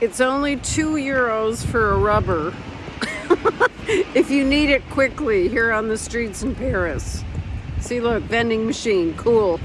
It's only two euros for a rubber. if you need it quickly here on the streets in Paris. See, look, vending machine, cool.